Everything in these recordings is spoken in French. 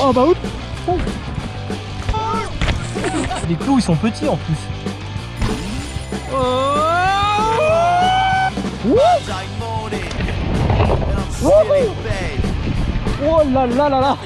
Oh bah oups. Les clous ils sont petits en plus. Oh. Là là là là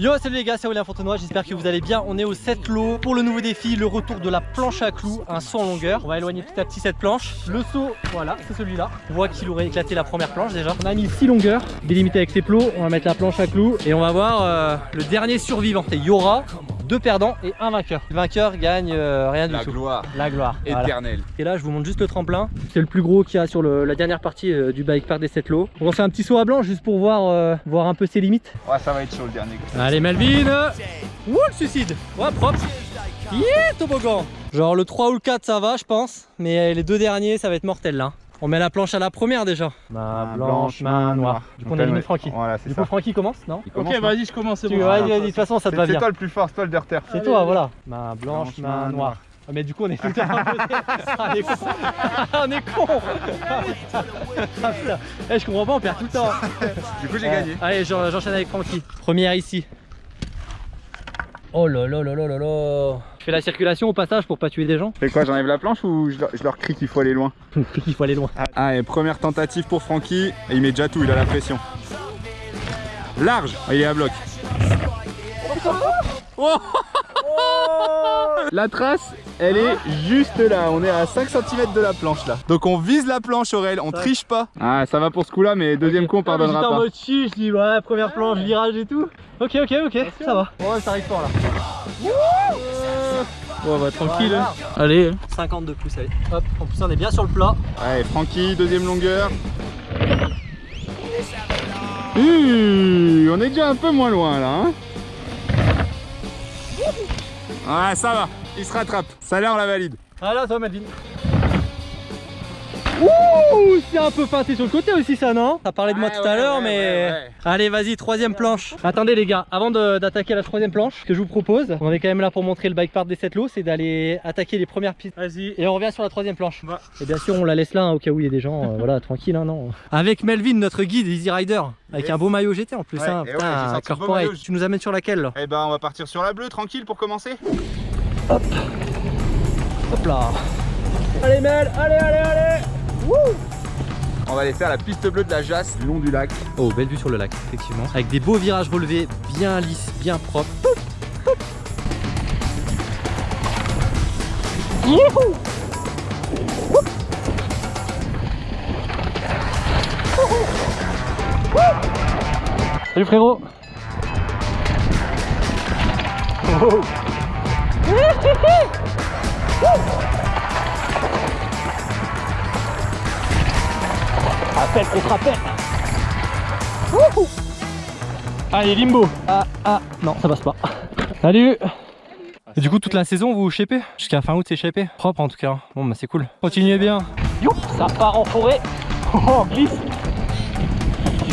Yo salut les gars c'est Aurélien Fontenoy, j'espère que vous allez bien. On est au 7 lots pour le nouveau défi, le retour de la planche à clous, un saut en longueur. On va éloigner petit à petit cette planche. Le saut, voilà, c'est celui-là. On voit qu'il aurait éclaté la première planche déjà. On a mis 6 longueurs, délimité avec ses plots. On va mettre la planche à clous et on va voir euh, le dernier survivant. C'est Yora, deux perdants et un vainqueur Le vainqueur gagne euh, rien du La tout gloire La gloire voilà. éternelle. Et là, je vous montre juste le tremplin. C'est le plus gros qu'il y a sur le- la dernière partie euh, du bike park des 7 lots. On faire un petit saut à blanc juste pour voir, euh, voir un peu ses limites. Ouais, ça va être chaud le dernier. Allez, Melvin Ouh, le suicide Ouais, propre Yeah, toboggan Genre le 3 ou le 4, ça va, je pense. Mais les deux derniers, ça va être mortel là. On met la planche à la première déjà. Main blanche, main noire. Du coup, on élimine Francky. Voilà, Du ça. coup, Francky commence, non Il commence, Ok, non vas-y, je commence. bon. vas-y, vas-y, de toute façon, ça te va C'est c'est bien. toi le plus fort, c'est toi le derter. C'est toi, voilà. Main blanche, main noire. noire. Ah, mais du coup, on est tout le temps à côté. Ah, on est con. Ah, on est con. Ah. Ah. Eh, je comprends pas, on perd tout le temps. Du coup, j'ai Ouais. gagné. Allez, j'en- j'enchaîne avec Francky. Première ici. Oh là là là là là là. Je fais la circulation au passage pour pas tuer des gens. Fais quoi, j'enlève la planche ou je leur, je leur crie qu'il faut aller loin Il faut aller loin. Ah, et première tentative pour Francky. Et il met déjà tout, il a la pression. Large Ah, Il est à bloc. Oh la trace, elle est juste là. On est à 5 cm de la planche là. Donc on vise la planche, Aurel, on triche pas. Ah, ça va pour ce coup là, mais deuxième coup, on pardonnera J'étais en pas. mode chi, je dis ouais, première planche, virage et tout. Ok, ok, ok, ça va. Ouais, ça arrive fort là. Ouais, bah tranquille. Voilà. Allez. 52 pouces, allez. Hop, en plus on est bien sur le plat. Allez, Francky, deuxième longueur. Ouh, on est déjà un peu moins loin là. Hein ouais, ça va, il se rattrape. Ça là, on la valide. Ah là, toi, Melvin. Ouh, c'est un peu feinté sur le côté aussi, ça, non? T'as parlé de moi tout à ouais, l'heure, ouais, mais. ouais. Allez, vas-y, troisième planche. Attendez, les gars, avant d'attaquer la troisième planche, ce que je vous propose, on est quand même là pour montrer le bike park des 7 lots, c'est d'aller attaquer les premières pistes. Vas-y. Et on revient sur la troisième planche. Va. Et bien sûr, on la laisse là hein, au cas où il y a des gens, euh, voilà, tranquille, hein, non. Avec Melvin, notre guide Easy Rider, avec Yes. un beau maillot GT en plus, hein, ouais, putain, corporate. Tu nous amènes sur laquelle là? Eh ben, on va partir sur la bleue, tranquille pour commencer. Hop là Allez Mel, allez, allez, allez On va aller faire la piste bleue de la Jasse, le long du lac. Oh, belle vue sur le lac, effectivement. Avec des beaux virages relevés, bien lisses, bien propres. Youhou Salut frérot Oh. Appel contre appel Wouhou. Allez limbo. Ah ah. Non ça passe pas. Salut. Et du coup toute la saison vous shapez Jusqu'à fin août c'est shapé Propre en tout cas. Bon bah c'est cool. Continuez bien. Youp Ça part en forêt. Oh on glisse. Petit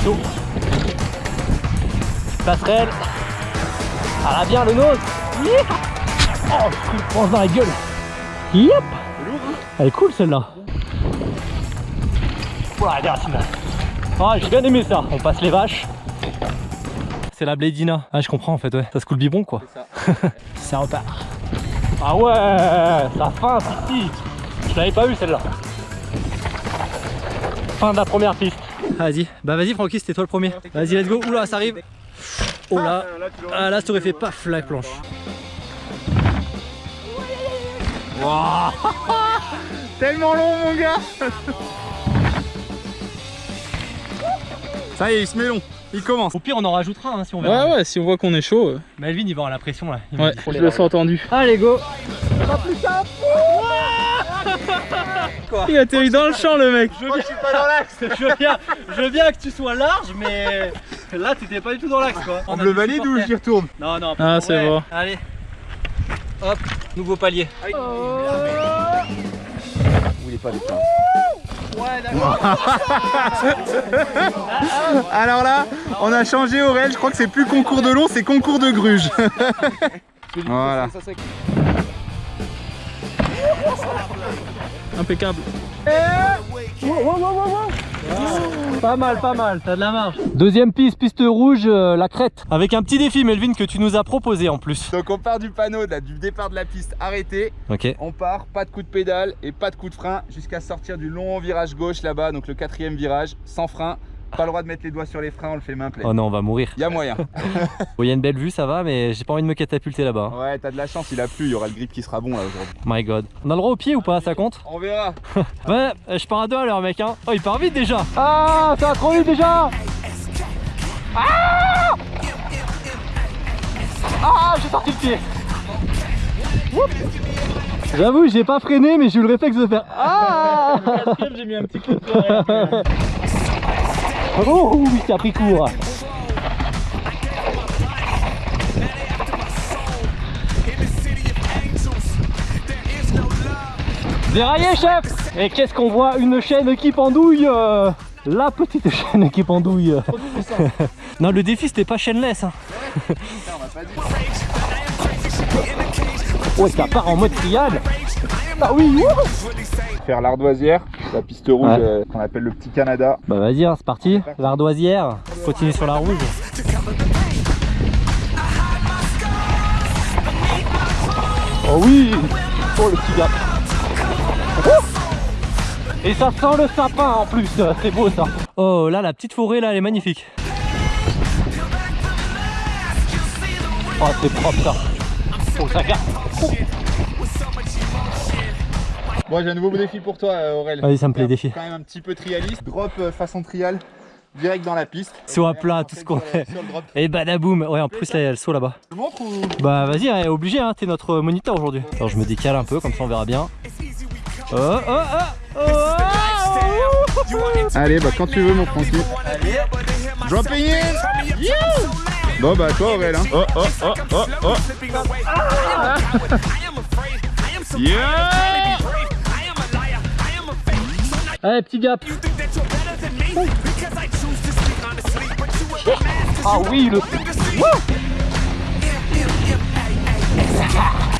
Passerelle. Ah là bien le nose Yeah Oh il pense dans la gueule. Yep Elle est cool celle-là. Ah, j'ai bien aimé ça. On passe les vaches. C'est la Bladina. Ah, je comprends en fait, ouais. Ça se coule biberon quoi. ça repart. Ah ouais, ça fin ici. Je l'avais pas vu celle-là. Fin de la première piste. Vas-y, bah vas-y Francky, c'était toi le premier. Vas-y, let's go. Oula, ça arrive. Oh là. Ah là, ça aurait fait paf la planche. Wouah Tellement long, mon gars Ça y est, il se met long. Il commence. Au pire, on en rajoutera hein, si on verra. Ouais, ouais, si on voit qu'on est chaud. euh, Melvin, il va avoir la pression là. Il Ouais, je les le sens entendu. Allez, go. Il atterrit dans le champ, le mec. Je veux, bien... je, veux bien, je veux bien que tu sois large, mais là t'étais pas du tout dans l'axe quoi. On me le valide ou j'y retourne Non, non. Ah, c'est bon. Allez. Hop, nouveau palier. Vous voulez pas les Alors là, on a changé Aurel, je crois que c'est plus concours de long, c'est concours de gruge. voilà. Impeccable. Pas mal, pas mal, t'as de la marge. Deuxième piste, piste rouge, euh, la crête. Avec un petit défi, Melvin, que tu nous as proposé en plus. Donc on part du panneau, là, du départ de la piste arrêté. Ok. On part, pas de coup de pédale et pas de coup de frein jusqu'à sortir du long virage gauche là-bas, donc le quatrième virage, sans frein. Pas le droit de mettre les doigts sur les freins, on le fait main pleine. Oh non, on va mourir. Il y a moyen. Bon, il y a une belle vue, ça va, mais j'ai pas envie de me catapulter là-bas. hein. Ouais, t'as de la chance, il a plu, il y aura le grip qui sera bon là aujourd'hui. My god. On a le droit au pied ou pas Ça compte? On verra. Ouais, euh, je pars à deux à l'heure, mec. Hein. Oh, il part vite déjà. Ah, ça va trop vite déjà. Ah Ah, j'ai sorti le pied. J'avoue, j'ai pas freiné, mais j'ai eu le réflexe de faire Ah j'ai mis un petit coup de frein. Oh, oui, ça a pris court. Déraillé, chef Et qu'est-ce qu'on voit? Une chaîne qui pendouille euh, La petite chaîne qui pendouille. non, le défi, c'était pas chaîneless. Hein. Ouais, ça part en mode triade. Ah oui, Faire l'ardoisière, la piste rouge Ouais. euh, qu'on appelle le petit Canada. Bah vas-y, hein, c'est parti. L'ardoisière. Continue sur la rouge. Oh oui Oh le petit gars. Oh Et ça sent le sapin en plus, c'est beau ça. Oh là, la petite forêt là, elle est magnifique. Oh c'est propre ça. Oh ça garde. Bon, j'ai un nouveau défi pour toi, euh, Aurel. Vas-y, ça me plaît, défi. Quand même un petit peu trialiste. Drop euh, façon trial, direct dans la piste. Saut à plat, tout ce qu'on sur fait. sur. Et badaboum. Ouais, en plus là, il y a le saut là-bas. Je montre ou Bah vas-y, hein, obligé, hein, t'es notre moniteur aujourd'hui. Alors je me décale un peu, comme ça on verra bien. Oh, oh, oh, oh, Allez, bah quand tu veux, mon Francky. Dropping in Bon, bah toi, Aurel. Hein. Oh, oh, oh, oh, oh. Yeah Allez, petit gap. Ah oui, le...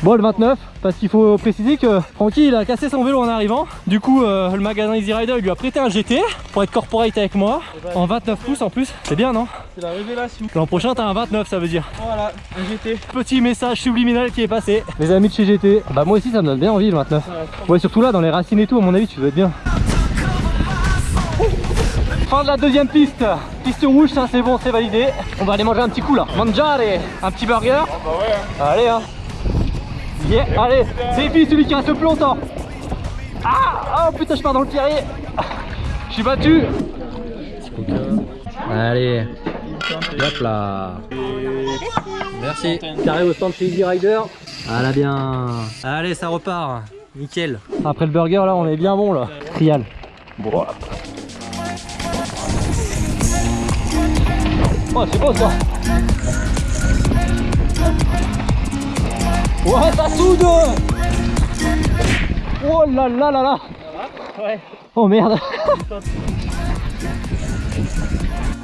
Bon, le 29, parce qu'il faut préciser que Francky il a cassé son vélo en arrivant. Du coup, euh, le magasin Easy Rider il lui a prêté un GT pour être corporate avec moi. En 29 pouces en plus, c'est bien non? C'est la révélation. L'an prochain t'as un 29 ça veut dire. Voilà, un GT. Petit message subliminal qui est passé. Les amis de chez GT. Bah moi aussi ça me donne bien envie le 29. Ouais surtout là dans les racines et tout à mon avis tu dois être bien. Fin de la deuxième piste. Piste rouge ça c'est bon c'est validé. On va aller manger un petit coup là. Mangiare. Un petit burger. Allez hein. Yeah, allez, c'est fini celui qui reste le plus longtemps. Ah, oh putain je pars dans le pierrier. Je suis battu. Allez. Hop là. Merci. Carré au stand chez Easy Rider. Ah là bien. Allez, ça repart. Nickel. Après le burger, là, on est bien bon là. Trial. Bon. Oh, c'est beau ça. Ouais, ça soude. Oh là là là là. Ouais. Oh merde.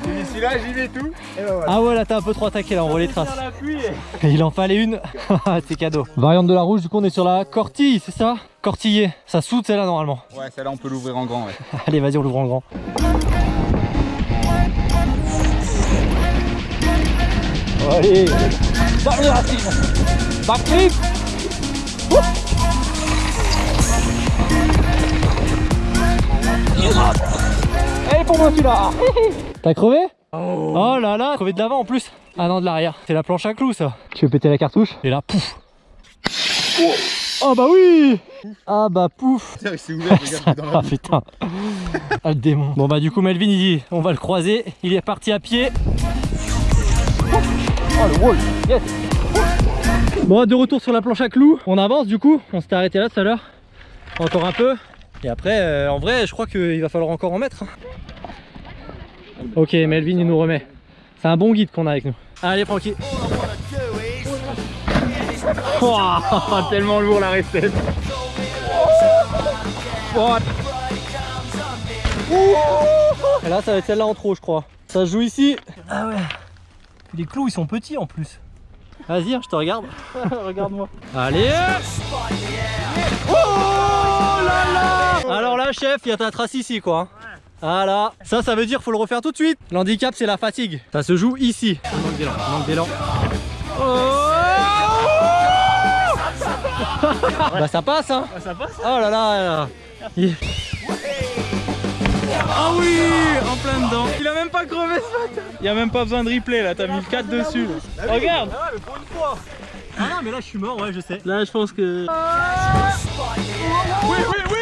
D'ici là, j'y vais tout. Et voilà. Ah ouais, là, t'as un peu trop attaqué là, on voit les traces. Il en fallait une. c'est cadeau. Variante de la rouge, du coup, on est sur la cortille, c'est ça? Cortillé. Ça soude celle-là normalement. Ouais, celle-là, on peut l'ouvrir en grand. Ouais. Allez, vas-y, on l'ouvre en grand. Allez. Dernier racine Backflip. Allez pour moi celui-là T'as crevé oh. là là Crevé de l'avant en plus. Ah non de l'arrière. C'est la planche à clous ça. Tu veux péter la cartouche? Et là pouf. Oh. Bah oui. Ah bah pouf. Tiens, il s'est ouvert, regarde, dans la ah putain. Ah le démon. Bon bah du coup Melvin il dit on va le croiser. Il est parti à pied Oh le wall. Yes. Bon de retour sur la planche à clous. On avance du coup. On s'était arrêté là tout à l'heure. Encore un peu. Et après euh, en vrai je crois qu'il va falloir encore en mettre hein. Ok Melvin il nous remet. C'est un bon guide qu'on a avec nous. Allez Francky. Ouah, Tellement lourd la recette. Et là ça va être celle-là en trop je crois. Ça se joue ici. Ah ouais. Les clous ils sont petits en plus. Vas-y hein, je te regarde. Regarde-moi. Allez Oh là là Alors là chef, il y a ta trace ici quoi. Voilà. Ça, ça veut dire faut le refaire tout de suite. L'handicap, c'est la fatigue. Ça se joue ici. Il manque d'élan. Il manque d'élan. Oh bah ça passe hein Ah, ça passe Oh là là, Ah oui En plein dedans. Il a même pas crevé ce matin. Il y a même pas besoin de replay là, t'as mis le 4 dessus là. Regarde. Ah mais pour une fois. Ah non mais là je suis mort ouais je sais. Là je pense que... Oui, oui, oui.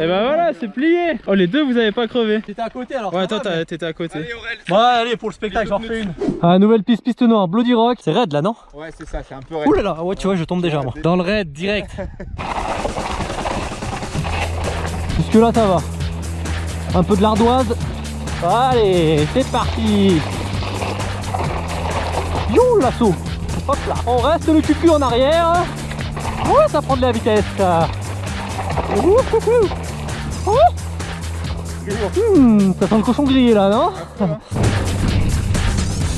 Et bah voilà, c'est plié. Oh les deux vous avez pas crevé. T'étais à côté alors. Ouais toi mais- t'étais à côté. Allez, Aurel. Ouais allez pour le spectacle j'en refais une. Ah nouvelle piste piste noire. Bloody Rock. C'est raid là non? Ouais, c'est ça, c'est un peu raide. Ouh là là ouais tu vois je tombe déjà moi. Dans le raid direct Jusque là ça va Un peu de l'ardoise Allez c'est parti You l'assaut Hop là On reste le cul en arrière Ouais ça prend de la vitesse ça. Ouh, ouh, ouh. Ouh. Hmm, ça sent le cochon grillé là non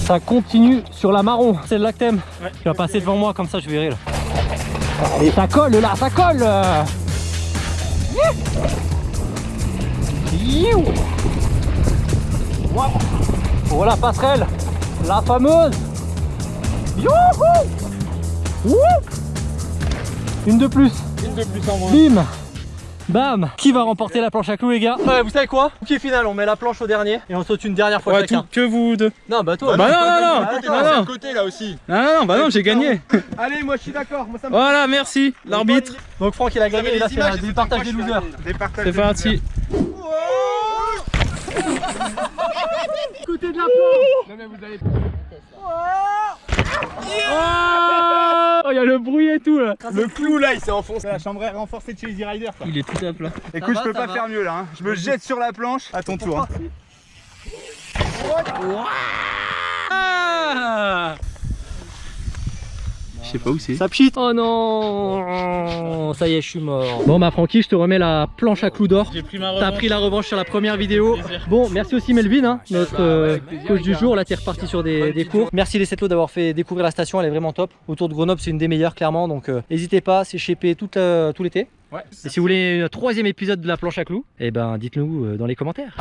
Ça continue sur la marron Celle-là que t'aimes Ouais. Tu vas passer devant moi comme ça je verrai là Allez ça colle là ça colle. Wouah. Oh la passerelle. La fameuse. Youhou. Wouh Une de plus. Une de plus en moins. Bim. Bam. Qui va remporter la planche à clous les gars Ouais vous savez quoi Qui final on met la planche au dernier et on saute une dernière fois Ouais, chacun. tout, que vous deux. Non bah toi Bah non, non, non, Attends, non, c'est à non. côté là aussi. Non, non, non, bah non, j'ai gagné. Allez, moi je suis d'accord. Moi ça me Voilà, merci, l'arbitre. Donc Franck il a gagné et là les c'est départage des losers C'est parti. losers. Côté de la planche Non mais vous allez. Oh, il y a le bruit et tout là Le clou là, il s'est enfoncé. La chambre est renforcée de chez Easy Rider. quoi. Il est tout à plat Écoute, va, je peux pas va. faire mieux là. hein. Je me jette sur la planche. À ton tour. hein. Ah Je sais pas où c'est. Ça pchit Oh non Ça y est je suis mort Bon bah Francky je te remets la planche à clous d'or J'ai pris ma T'as pris la revanche sur la première vidéo. Bon, merci aussi Melvin, hein, notre Bah ouais, euh, coach du gars. jour. Là, t'es reparti sur des, des cours. Merci les Setlo d'avoir fait découvrir la station, elle est vraiment top. Autour de Grenoble, c'est une des meilleures, clairement. Donc, euh, n'hésitez pas, c'est tout, euh, tout l'été. Ouais. Et si vous voulez un troisième épisode de la planche à clous, eh ben, dites-nous dans les commentaires.